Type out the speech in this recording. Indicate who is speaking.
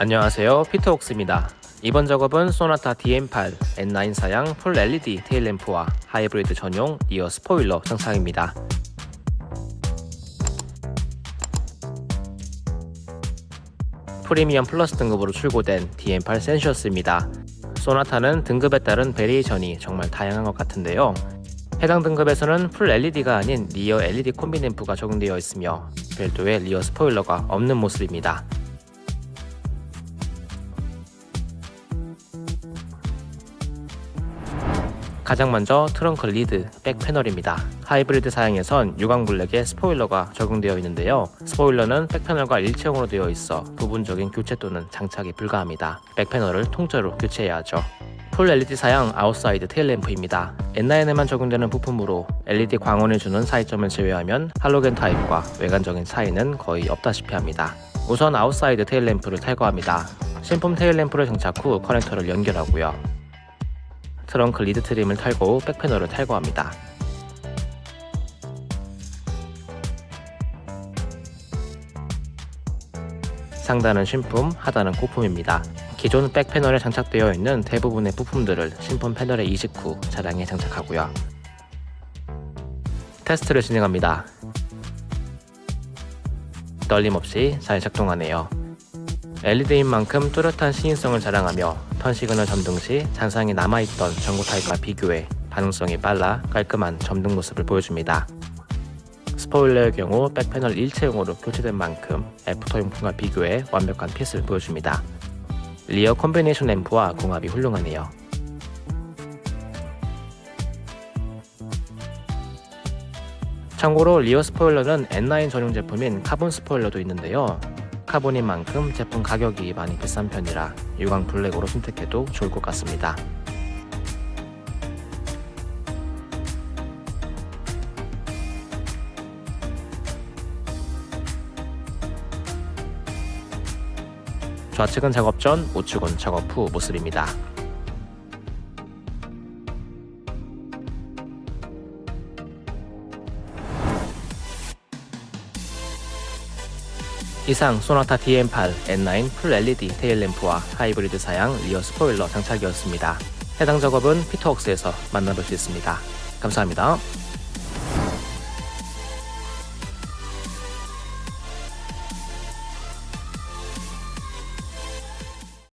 Speaker 1: 안녕하세요. 피터옥스입니다. 이번 작업은 소나타 DM8 N9 사양 풀 LED 테일램프와 하이브리드 전용 rear spoiler 장착입니다. 프리미엄 플러스 등급으로 출고된 DN8 센셔스입니다. 소나타는 등급에 따른 variation이 정말 다양한 것 같은데요. 해당 등급에서는 full LED가 아닌 리어 LED 콤비램프가 적용되어 있으며 별도의 rear 스포일러가 없는 모습입니다 가장 먼저 트렁크 lid back panel입니다. 하이브리드 사양에선 유광 블랙의 스포일러가 적용되어 있는데요. 스포일러는 back panel과 일체형으로 되어 있어 부분적인 교체 또는 장착이 불가합니다. back panel을 통째로 교체해야 하죠. 풀 LED 사양 아웃사이드 테일램프입니다. N9에만 적용되는 부품으로 LED 광원을 주는 차이점을 제외하면 할로겐 타입과 외관적인 차이는 거의 없다시피 합니다. 우선 outside tail lamp를 탈거합니다. 신품 tail lamp를 장착 후 커넥터를 연결하고요. 트렁크 lid trim을 탈거 후 back panel을 탈거합니다. 상단은 신품, 하단은 고품입니다. 기존 back panel에 장착되어 있는 대부분의 부품들을 신품 패널에 이식 후 차량에 장착하고요. 테스트를 진행합니다. 떨림 없이 잘 작동하네요. LED인 만큼 뚜렷한 시인성을 자랑하며 turn signal 점등 시 잔상이 남아있던 전구 타입과 비교해 반응성이 빨라 깔끔한 점등 모습을 보여줍니다. 스포일러의 경우 back panel 일체형으로 교체된 만큼 after 용품과 비교해 완벽한 fit을 보여줍니다. rear combination lamp와 궁합이 훌륭하네요. 참고로 rear 스포일러는 N9 전용 제품인 카본 스포일러도 있는데요. 카본인 만큼 제품 가격이 많이 비싼 편이라 유광 블랙으로 선택해도 좋을 것 같습니다. 좌측은 작업 전, 우측은 작업 후 모습입니다. 이상 소나타 DM8 N9 풀 LED 테일램프와 하이브리드 사양 rear 스포일러 장착이었습니다. 해당 작업은 피터웍스에서 만나볼 수 있습니다. 감사합니다.